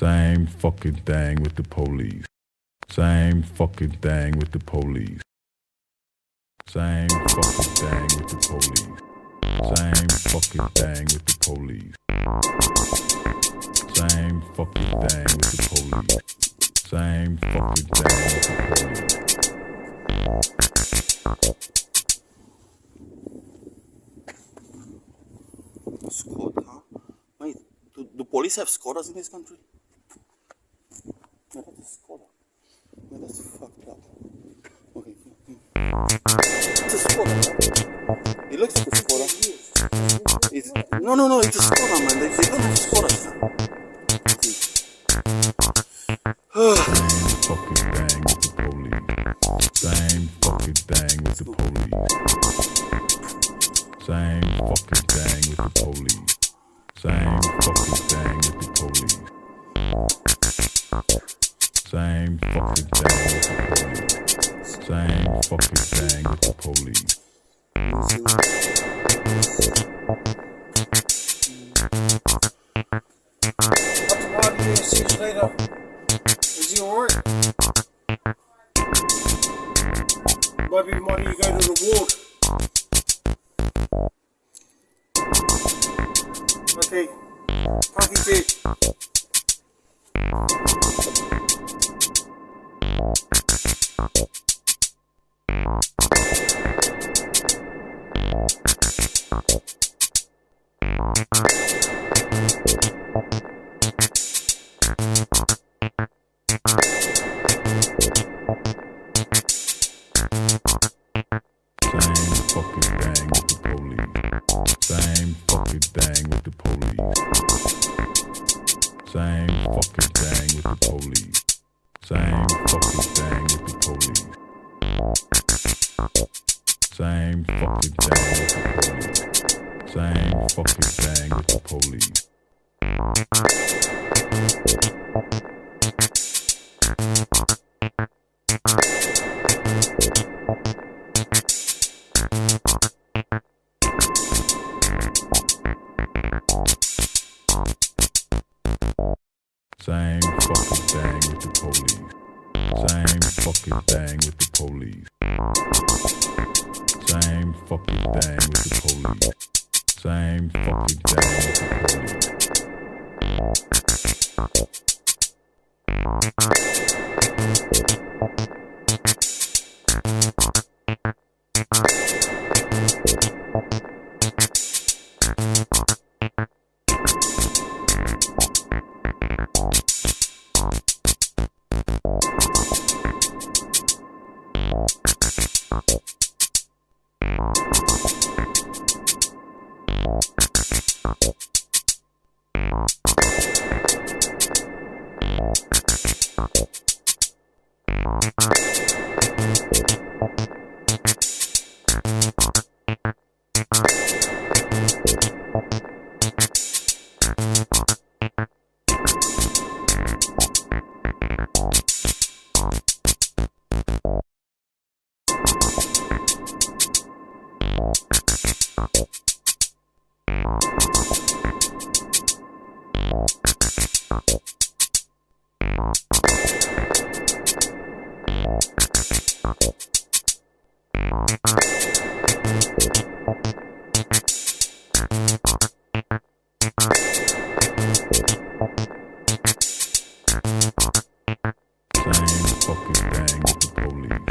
Same fucking thing with the police. Same fucking thing with the police. Same fucking thing with the police. Same fucking thing with the police. Same fucking thing with the police. Same fucking thing with the Squad, police have squatters in this country? No, that's a squatter. No, that's fucked up. Okay. It's a. It looks like a squatter. It's, no, no, no, it's a squatter, man. They, they don't have now. fucking thing with the police. Same fucking with the police. Same fucking Same fucking thing with the police. Same fucking thing with the police. Later. Is he alright? Money you go to the ward. Okay. Package it. Same fucking thing with the police. Same fucking thing with the police. Same fucking thing with the police. Same fucking thing with the police. Same fucking thing with the police. Thank you fucking thing with the police.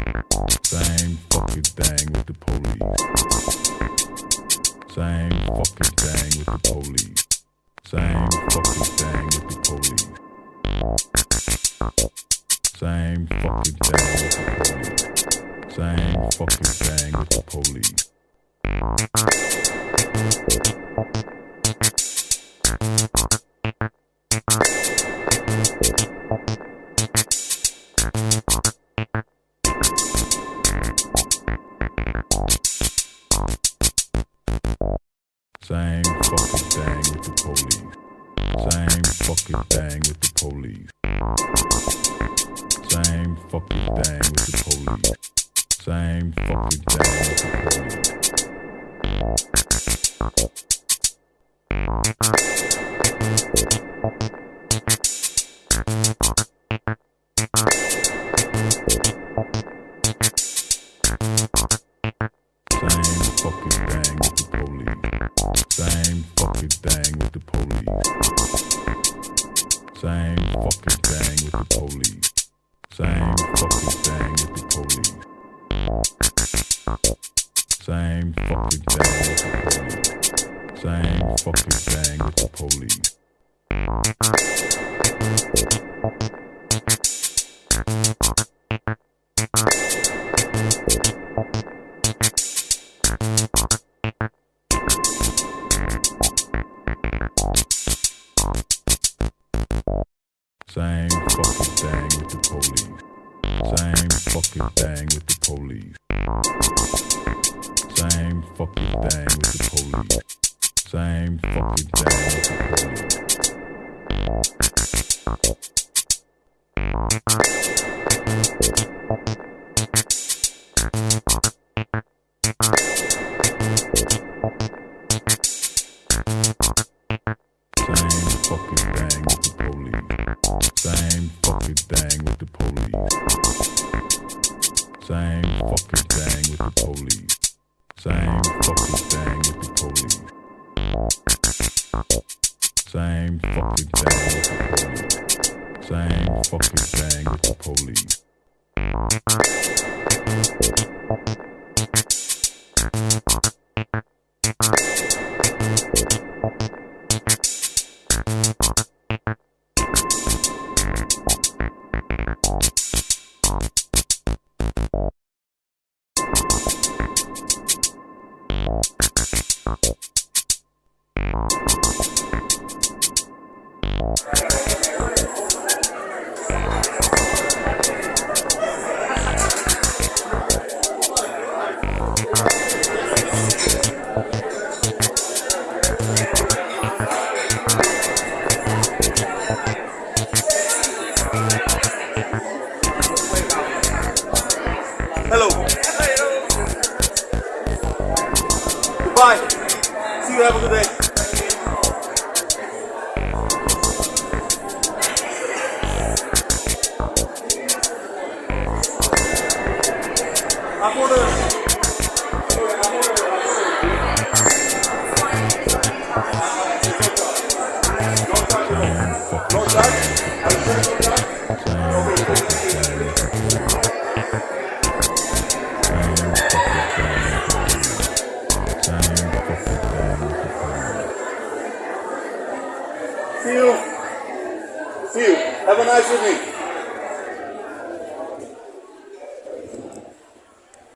Same fucking thing with the police. Same fucking thing with the police. Same fucking thing with the police. Same fucking thing with the police. Same fucking thing with the police. Fucking thing with the police. Same fucking thing with the police. Same fucking thing with the police. Fucking thing with the police. Same fucking thing with the police. Same fucking thing with the police. Same fucking thing with the police. Fucking thing with the police. Same fucking thing with the police. Same fucking thing with the police. Same fucking thing with the police. Same fucking thing with the police. Same fucking thing with the police. Same fucking thing with the police. Goodbye. See you. Have a good day. I'm mais um